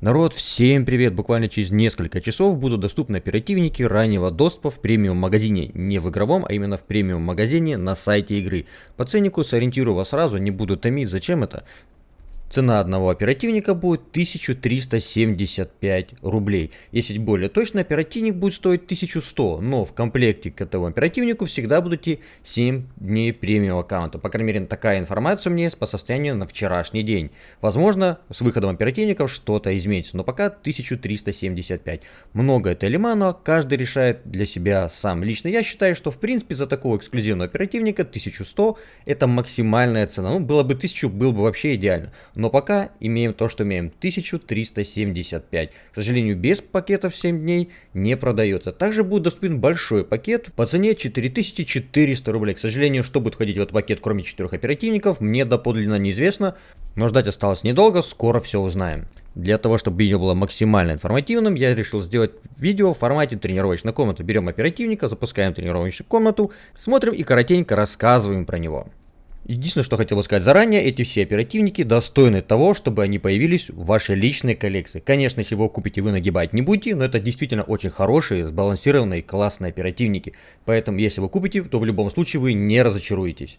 Народ, всем привет! Буквально через несколько часов будут доступны оперативники раннего доступа в премиум магазине. Не в игровом, а именно в премиум магазине на сайте игры. По ценнику сориентирую вас сразу, не буду томить, зачем это. Цена одного оперативника будет 1375 рублей. Если более точно, оперативник будет стоить 1100, но в комплекте к этому оперативнику всегда будут идти 7 дней премиум аккаунта. По крайней мере, такая информация у меня есть по состоянию на вчерашний день. Возможно, с выходом оперативников что-то изменится, но пока 1375. Много это или мало, каждый решает для себя сам. Лично я считаю, что в принципе за такого эксклюзивного оперативника 1100 это максимальная цена. Ну, было бы 1000, было бы вообще идеально. Но пока имеем то, что имеем. 1375. К сожалению, без пакетов 7 дней не продается. Также будет доступен большой пакет по цене 4400 рублей. К сожалению, что будет входить в этот пакет, кроме 4 оперативников, мне доподлинно неизвестно. Но ждать осталось недолго, скоро все узнаем. Для того, чтобы видео было максимально информативным, я решил сделать видео в формате тренировочной комнаты. Берем оперативника, запускаем тренировочную комнату, смотрим и коротенько рассказываем про него. Единственное, что хотел сказать заранее, эти все оперативники достойны того, чтобы они появились в вашей личной коллекции. Конечно, если вы купите, вы нагибать не будете, но это действительно очень хорошие, сбалансированные, классные оперативники. Поэтому, если вы купите, то в любом случае вы не разочаруетесь.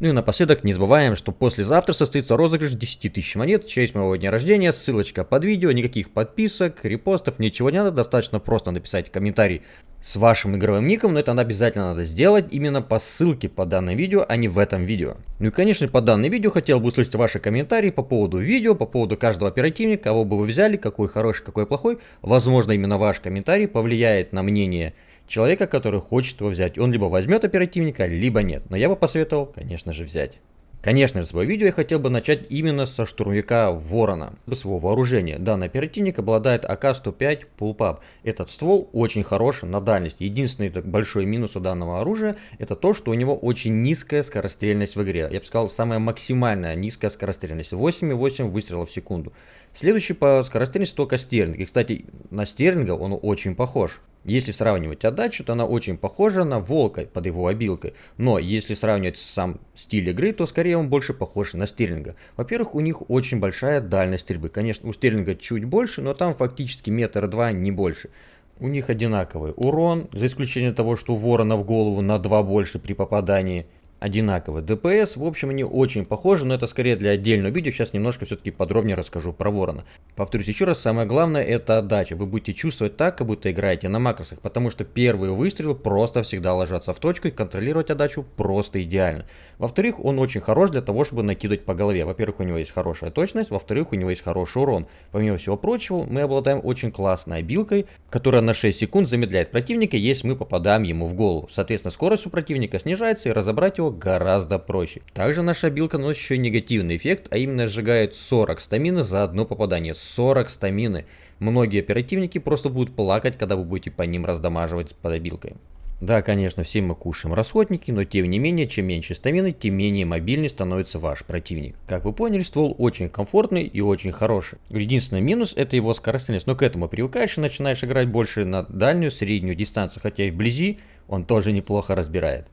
Ну и напоследок не забываем, что послезавтра состоится розыгрыш 10 тысяч монет в честь моего дня рождения. Ссылочка под видео, никаких подписок, репостов, ничего не надо. Достаточно просто написать комментарий с вашим игровым ником, но это обязательно надо сделать именно по ссылке по данному видео, а не в этом видео. Ну и конечно по данному видео хотел бы услышать ваши комментарии по поводу видео, по поводу каждого оперативника, кого бы вы взяли, какой хороший, какой плохой. Возможно именно ваш комментарий повлияет на мнение человека, который хочет его взять. Он либо возьмет оперативника, либо нет. Но я бы посоветовал, конечно же, взять. Конечно же, свое видео я хотел бы начать именно со штурмовика Ворона. Своего вооружения. Данный оперативник обладает АК-105 Pullpup. Этот ствол очень хорош на дальность. Единственный большой минус у данного оружия это то, что у него очень низкая скорострельность в игре. Я бы сказал, самая максимальная низкая скорострельность. 8,8 выстрелов в секунду. Следующий по скорострельности только стерлинг. И, кстати, на стерлинга он очень похож. Если сравнивать отдачу, то она очень похожа на Волка под его обилкой. Но если сравнивать сам стиль игры, то скорее он больше похож на Стерлинга. Во-первых, у них очень большая дальность стрельбы. Конечно, у Стерлинга чуть больше, но там фактически метр два, не больше. У них одинаковый урон, за исключением того, что у Ворона в голову на 2 больше при попадании одинаковый. ДПС, в общем, они очень похожи, но это скорее для отдельного видео. Сейчас немножко все-таки подробнее расскажу про Ворона. Повторюсь еще раз, самое главное это отдача. Вы будете чувствовать так, как будто играете на макросах, потому что первые выстрелы просто всегда ложатся в точку и контролировать отдачу просто идеально. Во-вторых, он очень хорош для того, чтобы накидывать по голове. Во-первых, у него есть хорошая точность, во-вторых, у него есть хороший урон. Помимо всего прочего, мы обладаем очень классной обилкой, которая на 6 секунд замедляет противника, если мы попадаем ему в голову. Соответственно, скорость у противника снижается и разобрать его гораздо проще. Также наша билка наносит еще негативный эффект, а именно сжигает 40 стамины за одно попадание. 40 стамины. Многие оперативники просто будут плакать, когда вы будете по ним раздамаживать под обилкой. Да, конечно, все мы кушаем расходники, но тем не менее, чем меньше стамины, тем менее мобильный становится ваш противник. Как вы поняли, ствол очень комфортный и очень хороший. Единственный минус это его скоростность, но к этому привыкаешь и начинаешь играть больше на дальнюю, среднюю дистанцию, хотя и вблизи он тоже неплохо разбирает.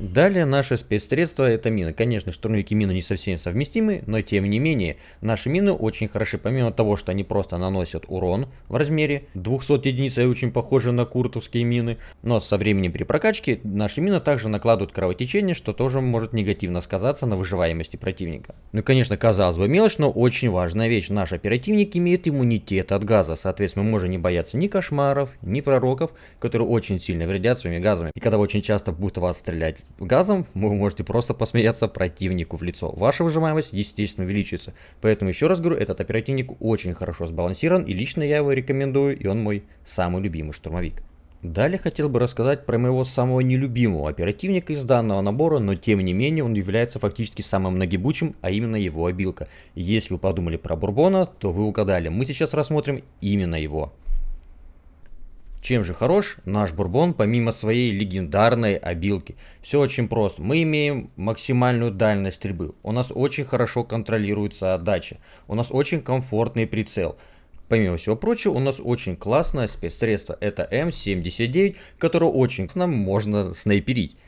Далее наше спецсредство это мины. Конечно, штурмовики мины не совсем совместимы, но тем не менее, наши мины очень хороши. Помимо того, что они просто наносят урон в размере 200 единиц, и очень похожи на куртовские мины. Но со временем при прокачке наши мины также накладывают кровотечение, что тоже может негативно сказаться на выживаемости противника. Ну и конечно, казалось бы мелочь, но очень важная вещь. Наш оперативник имеет иммунитет от газа. Соответственно, мы можем не бояться ни кошмаров, ни пророков, которые очень сильно вредят своими газами. И когда очень часто будут вас стрелять газом, вы можете просто посмеяться противнику в лицо. Ваша выжимаемость, естественно, увеличится. Поэтому, еще раз говорю, этот оперативник очень хорошо сбалансирован, и лично я его рекомендую, и он мой самый любимый штурмовик. Далее хотел бы рассказать про моего самого нелюбимого оперативника из данного набора, но тем не менее он является фактически самым многибучим, а именно его обилка. Если вы подумали про Бурбона, то вы угадали, мы сейчас рассмотрим именно его. Чем же хорош наш бурбон помимо своей легендарной обилки? Все очень просто. Мы имеем максимальную дальность стрельбы. У нас очень хорошо контролируется отдача. У нас очень комфортный прицел. Помимо всего прочего, у нас очень классное спецсредство. Это М79, которое очень нам можно снайперить.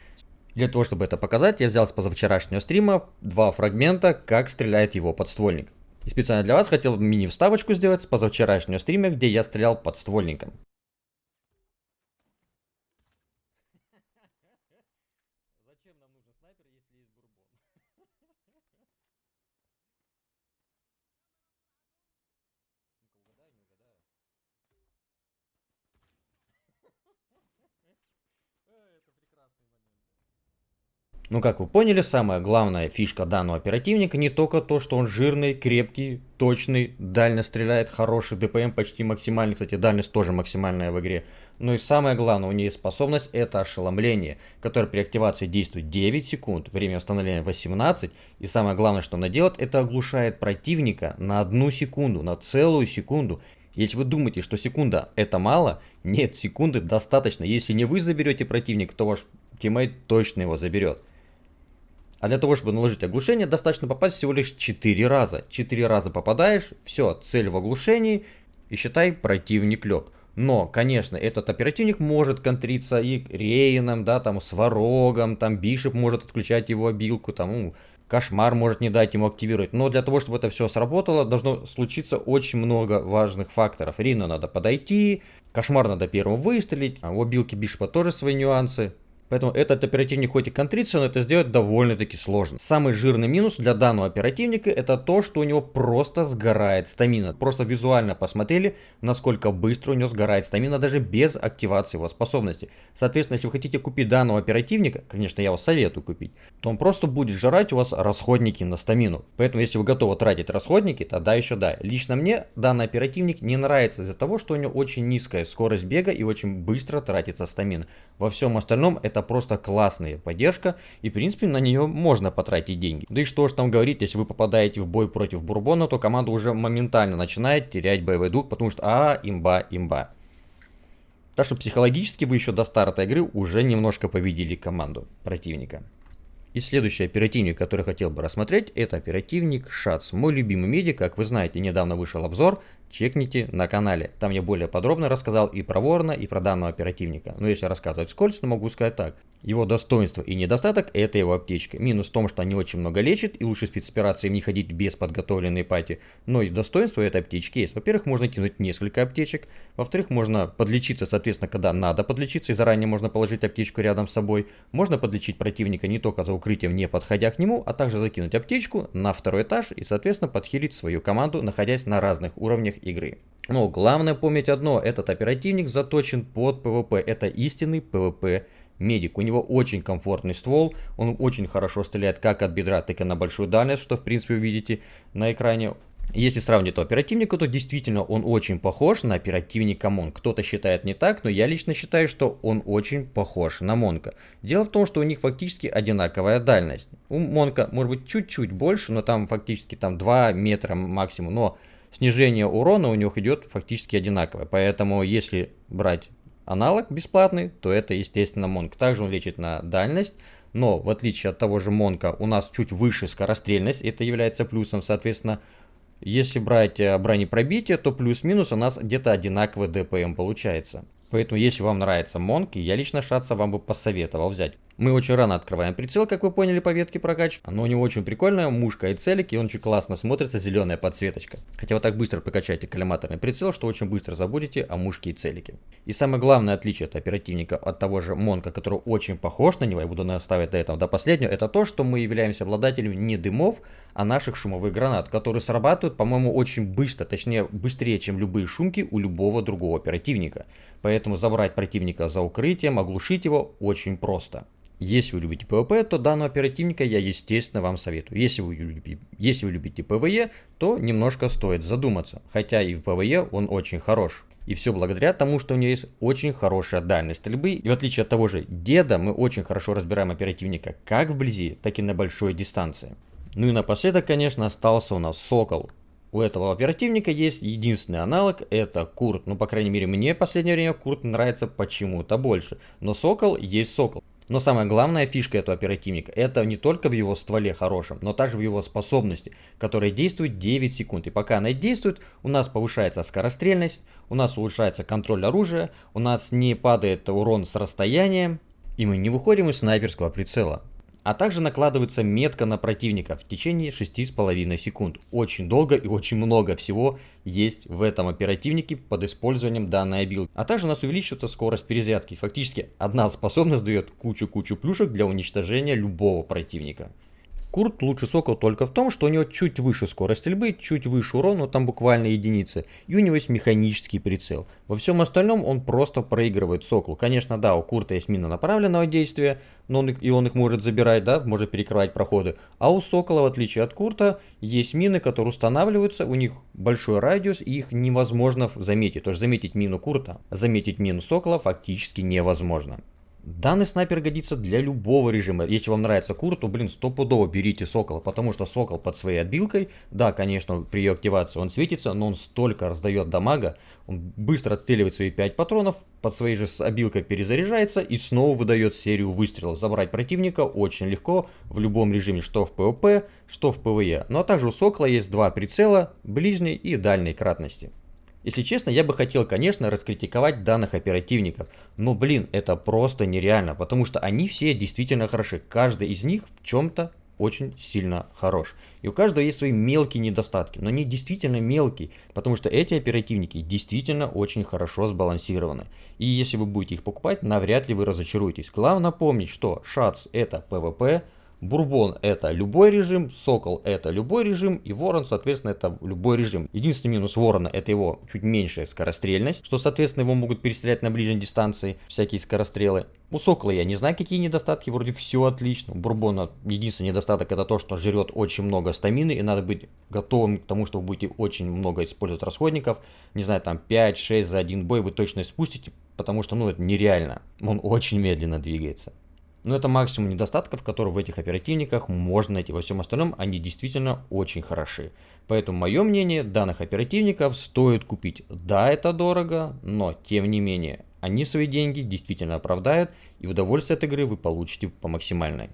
Для того, чтобы это показать, я взял с позавчерашнего стрима два фрагмента, как стреляет его подствольник. И специально для вас хотел мини-вставочку сделать с позавчерашнего стрима, где я стрелял подствольником. Зачем нам нужен снайпер, если есть бурбон? Ну, как вы поняли, самая главная фишка данного оперативника не только то, что он жирный, крепкий, точный, дально стреляет, хороший ДПМ почти максимальный, кстати, дальность тоже максимальная в игре. Но и самое главное, у нее способность, это ошеломление, которое при активации действует 9 секунд, время восстановления 18, и самое главное, что она делает, это оглушает противника на одну секунду, на целую секунду. Если вы думаете, что секунда это мало, нет, секунды достаточно. Если не вы заберете противника, то ваш тиммейт точно его заберет. А для того, чтобы наложить оглушение, достаточно попасть всего лишь 4 раза. 4 раза попадаешь, все, цель в оглушении, и считай, противник лег. Но, конечно, этот оперативник может контриться и Рейном, да, там, Сварогом, там, Бишеп может отключать его обилку, там, ну, Кошмар может не дать ему активировать. Но для того, чтобы это все сработало, должно случиться очень много важных факторов. Рину надо подойти, Кошмар надо первым выстрелить, а у обилки Бишепа тоже свои нюансы. Поэтому этот оперативник хоть и контрится, но это сделать довольно-таки сложно. Самый жирный минус для данного оперативника это то, что у него просто сгорает стамина. Просто визуально посмотрели, насколько быстро у него сгорает стамина даже без активации его способности. Соответственно, если вы хотите купить данного оперативника, конечно я вас советую купить, то он просто будет жрать у вас расходники на стамину. Поэтому если вы готовы тратить расходники, тогда еще да. Лично мне данный оперативник не нравится из-за того, что у него очень низкая скорость бега и очень быстро тратится стамина. Во всем остальном это это просто классная поддержка, и в принципе на нее можно потратить деньги. Да и что ж там говорить, если вы попадаете в бой против Бурбона, то команда уже моментально начинает терять боевой дух, потому что а, имба, имба. Так что психологически вы еще до старта игры уже немножко победили команду противника. И следующий оперативник, который хотел бы рассмотреть, это оперативник ШАЦ. Мой любимый медик, как вы знаете, недавно вышел обзор, чекните на канале. Там я более подробно рассказал и про Ворона, и про данного оперативника. Но если рассказывать скользко, то могу сказать так. Его достоинство и недостаток – это его аптечка. Минус в том, что они очень много лечат, и лучше спецоперации не ходить без подготовленной пати. Но и достоинство этой аптечки есть. Во-первых, можно кинуть несколько аптечек. Во-вторых, можно подлечиться, соответственно, когда надо подлечиться, и заранее можно положить аптечку рядом с собой. Можно подлечить противника не только за укрытием, не подходя к нему, а также закинуть аптечку на второй этаж и, соответственно, подхилить свою команду, находясь на разных уровнях игры. Но главное помнить одно, этот оперативник заточен под PvP, это истинный PvP медик. У него очень комфортный ствол, он очень хорошо стреляет как от бедра, так и на большую дальность, что в принципе вы видите на экране. Если сравнить оперативника, то действительно он очень похож на оперативника Монк. Кто-то считает не так, но я лично считаю, что он очень похож на Монка. Дело в том, что у них фактически одинаковая дальность. У Монка может быть чуть-чуть больше, но там фактически там 2 метра максимум. Но снижение урона у них идет фактически одинаковое. Поэтому если брать аналог бесплатный, то это естественно Монк. Также он лечит на дальность, но в отличие от того же Монка у нас чуть выше скорострельность, это является плюсом, соответственно, если брать э, бронепробитие, то плюс-минус у нас где-то одинаковый ДПМ получается. Поэтому если вам нравится Монк, я лично Шатса вам бы посоветовал взять. Мы очень рано открываем прицел, как вы поняли по ветке прокач. Но у него очень прикольная мушка и целик, и он очень классно смотрится, зеленая подсветочка. Хотя вы так быстро прокачаете коллиматорный прицел, что очень быстро забудете о мушке и целике. И самое главное отличие от оперативника от того же Монка, который очень похож на него, я буду наставить до этого до последнего, это то, что мы являемся обладателями не дымов, а наших шумовых гранат, которые срабатывают, по-моему, очень быстро, точнее быстрее, чем любые шумки у любого другого оперативника. Поэтому забрать противника за укрытием, оглушить его очень просто. Если вы любите PvP, то данного оперативника я, естественно, вам советую. Если вы, любите, если вы любите PvE, то немножко стоит задуматься. Хотя и в PvE он очень хорош. И все благодаря тому, что у него есть очень хорошая дальность стрельбы. И в отличие от того же деда, мы очень хорошо разбираем оперативника как вблизи, так и на большой дистанции. Ну и напоследок, конечно, остался у нас Сокол. У этого оперативника есть единственный аналог, это Курт. Ну, по крайней мере, мне в последнее время Курт нравится почему-то больше. Но Сокол есть Сокол. Но самая главная фишка этого оперативника, это не только в его стволе хорошем, но также в его способности, которая действует 9 секунд. И пока она действует, у нас повышается скорострельность, у нас улучшается контроль оружия, у нас не падает урон с расстояния, и мы не выходим из снайперского прицела. А также накладывается метка на противника в течение 6,5 секунд. Очень долго и очень много всего есть в этом оперативнике под использованием данной обилки. А также у нас увеличивается скорость перезарядки. Фактически одна способность дает кучу-кучу плюшек для уничтожения любого противника. Курт лучше Сокол только в том, что у него чуть выше скорость стрельбы, чуть выше урон, но там буквально единицы. И у него есть механический прицел. Во всем остальном он просто проигрывает Соколу. Конечно, да, у Курта есть мина направленного действия, но он, и он их может забирать, да, может перекрывать проходы. А у Сокола, в отличие от Курта, есть мины, которые устанавливаются, у них большой радиус, и их невозможно заметить. То есть заметить мину Курта, заметить мину Сокола фактически невозможно. Данный снайпер годится для любого режима. Если вам нравится кур, то, блин, стопудово берите сокола, потому что сокол под своей отбилкой, да, конечно, при ее активации он светится, но он столько раздает дамага, он быстро отстреливает свои 5 патронов, под своей же обилкой перезаряжается и снова выдает серию выстрелов. Забрать противника очень легко в любом режиме, что в ПВП, что в ПВЕ. Ну а также у сокола есть два прицела, ближней и дальней кратности. Если честно, я бы хотел, конечно, раскритиковать данных оперативников, но, блин, это просто нереально, потому что они все действительно хороши. Каждый из них в чем-то очень сильно хорош. И у каждого есть свои мелкие недостатки, но они действительно мелкие, потому что эти оперативники действительно очень хорошо сбалансированы. И если вы будете их покупать, навряд ли вы разочаруетесь. Главное помнить, что ШАЦ это PvP, Бурбон это любой режим, Сокол это любой режим и Ворон соответственно это любой режим. Единственный минус Ворона это его чуть меньшая скорострельность, что соответственно его могут перестрелять на ближней дистанции всякие скорострелы. У Сокола я не знаю какие недостатки, вроде все отлично. У Бурбона единственный недостаток это то, что жрет очень много стамины и надо быть готовым к тому, что вы будете очень много использовать расходников. Не знаю, там 5-6 за один бой вы точно спустите, потому что ну это нереально. Он очень медленно двигается. Но это максимум недостатков, которые в этих оперативниках можно найти. Во всем остальном они действительно очень хороши. Поэтому мое мнение, данных оперативников стоит купить. Да, это дорого, но тем не менее, они свои деньги действительно оправдают, и удовольствие от игры вы получите по максимальной.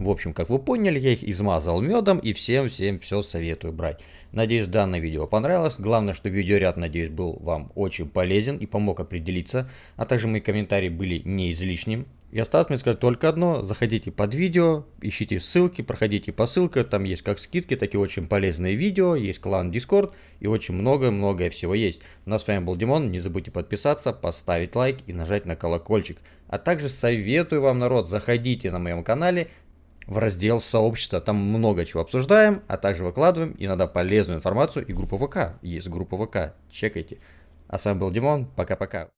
В общем, как вы поняли, я их измазал медом и всем-всем все советую брать. Надеюсь, данное видео понравилось. Главное, что видеоряд, надеюсь, был вам очень полезен и помог определиться. А также мои комментарии были не излишним. И осталось мне сказать только одно. Заходите под видео, ищите ссылки, проходите по ссылке. Там есть как скидки, так и очень полезные видео. Есть клан Discord и очень много-многое всего есть. Ну а с вами был Димон. Не забудьте подписаться, поставить лайк и нажать на колокольчик. А также советую вам, народ, заходите на моем канале в раздел сообщества. Там много чего обсуждаем, а также выкладываем иногда полезную информацию и группа ВК. Есть группа ВК. Чекайте. А с вами был Димон. Пока-пока.